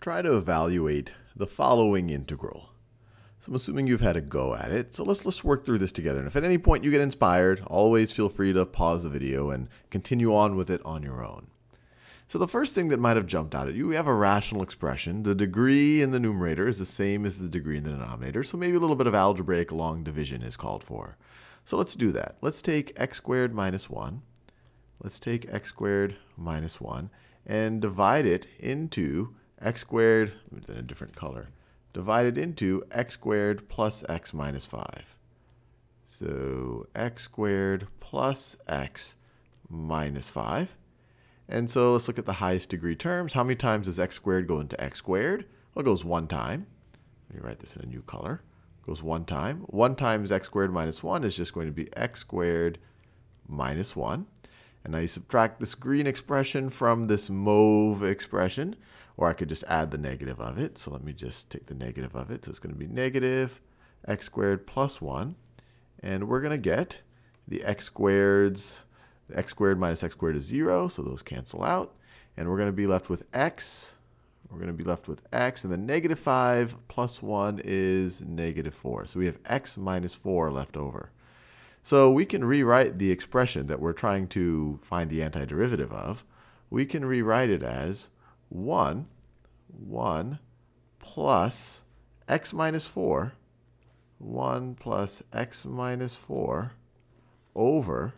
try to evaluate the following integral. So I'm assuming you've had a go at it. So let's, let's work through this together. And if at any point you get inspired, always feel free to pause the video and continue on with it on your own. So the first thing that might have jumped out at you, we have a rational expression. The degree in the numerator is the same as the degree in the denominator. So maybe a little bit of algebraic long division is called for. So let's do that. Let's take x squared minus 1. Let's take x squared minus 1 and divide it into x squared, in a different color, divided into x squared plus x minus 5. So x squared plus x minus 5. And so let's look at the highest degree terms. How many times does x squared go into x squared? Well, it goes one time. Let me write this in a new color. It goes one time. 1 times x squared minus 1 is just going to be x squared minus 1. And now you subtract this green expression from this mauve expression, or I could just add the negative of it. So let me just take the negative of it. So it's going to be negative x squared plus 1. And we're going to get the x squareds, the x squared minus x squared is 0, so those cancel out. And we're going to be left with x. We're going to be left with x, and then negative 5 plus 1 is negative 4. So we have x minus 4 left over. So we can rewrite the expression that we're trying to find the antiderivative of. We can rewrite it as 1, 1 plus x minus 4, 1 plus x minus 4 over,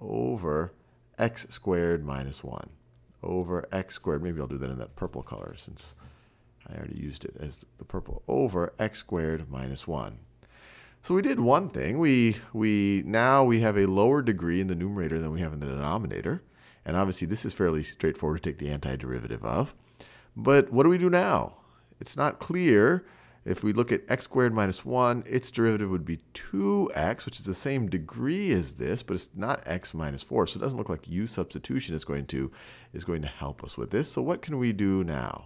over x squared minus 1 over x squared. Maybe I'll do that in that purple color since I already used it as the purple over x squared minus 1. So we did one thing. We, we Now we have a lower degree in the numerator than we have in the denominator. And obviously this is fairly straightforward to take the antiderivative of. But what do we do now? It's not clear. If we look at x squared minus 1, its derivative would be 2x, which is the same degree as this, but it's not x minus 4. So it doesn't look like u substitution is going to, is going to help us with this. So what can we do now?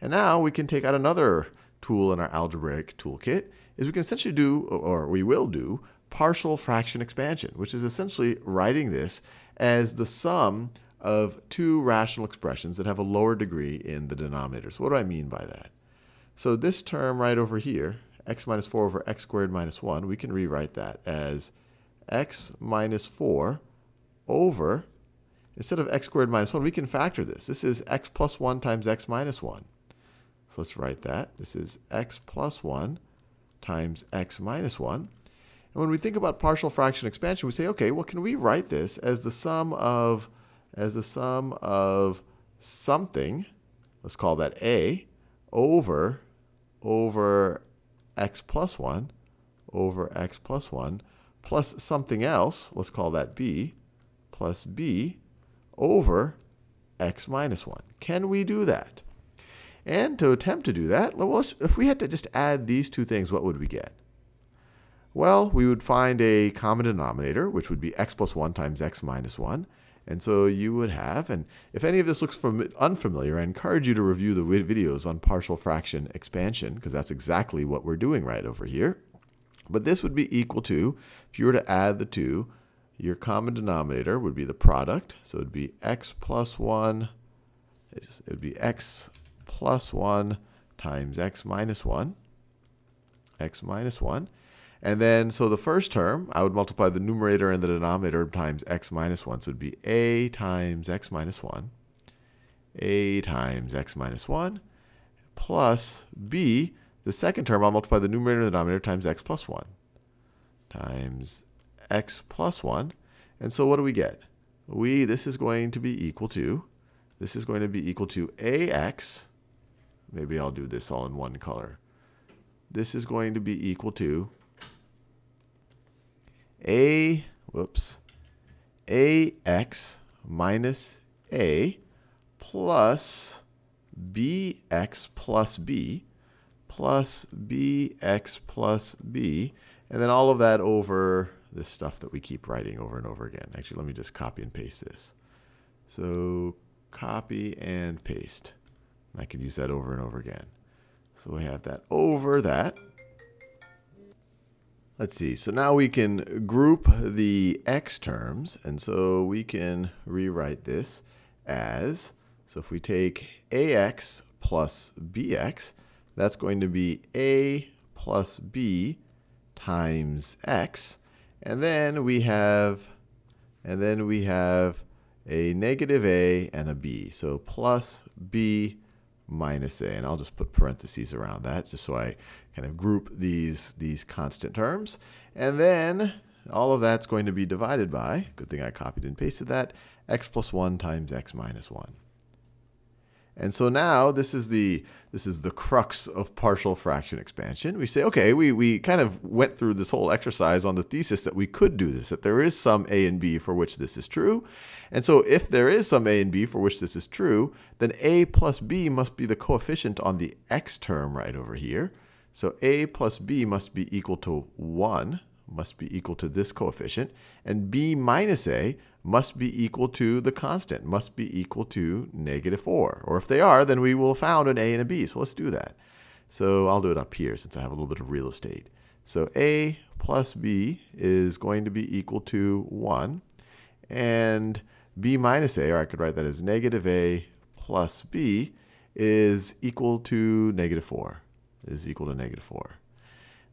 And now we can take out another tool in our algebraic toolkit is we can essentially do, or we will do, partial fraction expansion, which is essentially writing this as the sum of two rational expressions that have a lower degree in the denominator. So what do I mean by that? So this term right over here, x minus 4 over x squared minus 1, we can rewrite that as x minus 4 over, instead of x squared minus 1, we can factor this. This is x plus 1 times x minus 1. So let's write that. This is x plus 1 times x minus 1. And when we think about partial fraction expansion, we say, okay, well, can we write this as the sum of, as the sum of something, let's call that a, over, over x plus 1, over x plus 1, plus something else, let's call that b, plus b, over x minus 1. Can we do that? And to attempt to do that, well, if we had to just add these two things, what would we get? Well, we would find a common denominator, which would be x plus 1 times x minus 1. And so you would have, and if any of this looks unfamiliar, I encourage you to review the videos on partial fraction expansion, because that's exactly what we're doing right over here. But this would be equal to, if you were to add the two, your common denominator would be the product. So it would be x plus 1, it would be x plus 1 times x minus 1, x minus 1. And then, so the first term, I would multiply the numerator and the denominator times x minus 1. So it would be a times x minus 1, a times x minus 1, plus b, the second term, I'll multiply the numerator and the denominator times x plus 1, times x plus 1. And so what do we get? We, this is going to be equal to, this is going to be equal to ax Maybe I'll do this all in one color. This is going to be equal to a, whoops, ax minus a plus bx plus b plus bx plus b, and then all of that over this stuff that we keep writing over and over again. Actually, let me just copy and paste this. So copy and paste. I can use that over and over again. So we have that over that. Let's see. So now we can group the x terms. And so we can rewrite this as, so if we take ax plus bx, that's going to be a plus b times x. And then we have, and then we have a negative a and a b. So plus b minus a. And I'll just put parentheses around that just so I kind of group these, these constant terms. And then all of that's going to be divided by, good thing I copied and pasted that, x plus 1 times x minus 1. And so now this is the this is the crux of partial fraction expansion. We say, okay, we, we kind of went through this whole exercise on the thesis that we could do this, that there is some a and b for which this is true. And so if there is some a and b for which this is true, then a plus b must be the coefficient on the x term right over here. So a plus b must be equal to 1 must be equal to this coefficient, and b minus a must be equal to the constant, must be equal to negative 4. Or if they are, then we will have found an a and a b. So let's do that. So I'll do it up here since I have a little bit of real estate. So a plus b is going to be equal to 1. And b minus a, or I could write that as negative a plus b, is equal to negative 4. Is equal to negative 4.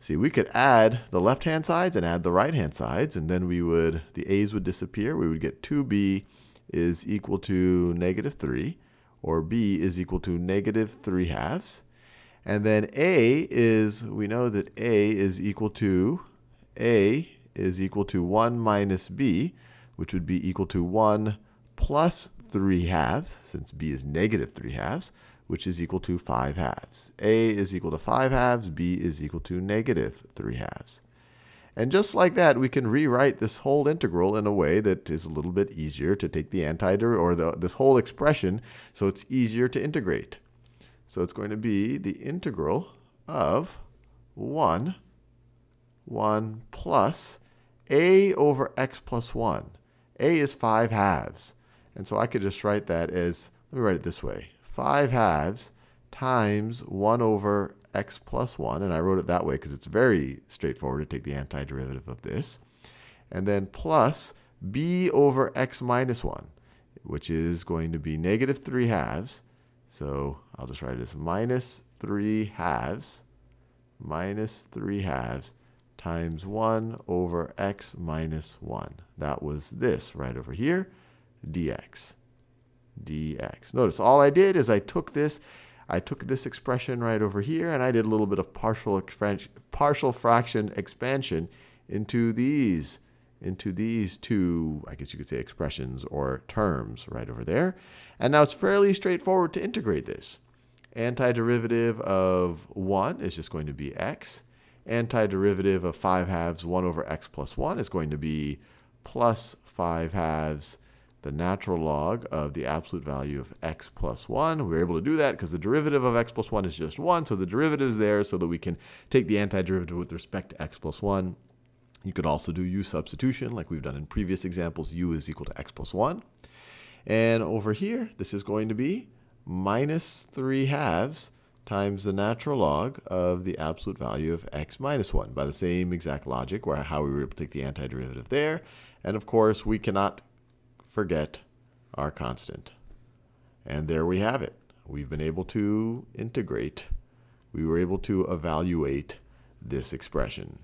See, we could add the left-hand sides and add the right-hand sides, and then we would, the a's would disappear. We would get 2b is equal to negative 3, or b is equal to negative 3 halves. And then a is, we know that a is equal to, a is equal to 1 minus b, which would be equal to 1 plus 3 halves, since b is negative 3 halves which is equal to 5 halves. a is equal to 5 halves, b is equal to negative 3 halves. And just like that, we can rewrite this whole integral in a way that is a little bit easier to take the antiderivative, or the, this whole expression, so it's easier to integrate. So it's going to be the integral of 1, 1 plus a over x plus 1. a is 5 halves. And so I could just write that as, let me write it this way. 5 halves times 1 over x plus 1. And I wrote it that way because it's very straightforward to take the antiderivative of this. And then plus b over x minus 1, which is going to be negative 3 halves. So I'll just write it as minus 3 halves, minus 3 halves times 1 over x minus 1. That was this right over here, dx dx. Notice all I did is I took this, I took this expression right over here, and I did a little bit of partial, partial fraction expansion into these, into these two, I guess you could say expressions or terms right over there. And now it's fairly straightforward to integrate this. Antiderivative of 1 is just going to be x. Antiderivative of 5 halves 1 over x plus 1 is going to be plus 5 halves the natural log of the absolute value of x plus 1. We are able to do that because the derivative of x plus 1 is just 1. So the derivative is there so that we can take the antiderivative with respect to x plus 1. You could also do u substitution like we've done in previous examples. u is equal to x plus 1. And over here, this is going to be minus 3 halves times the natural log of the absolute value of x minus 1 by the same exact logic where how we were able to take the antiderivative there. And of course, we cannot forget our constant. And there we have it. We've been able to integrate. We were able to evaluate this expression.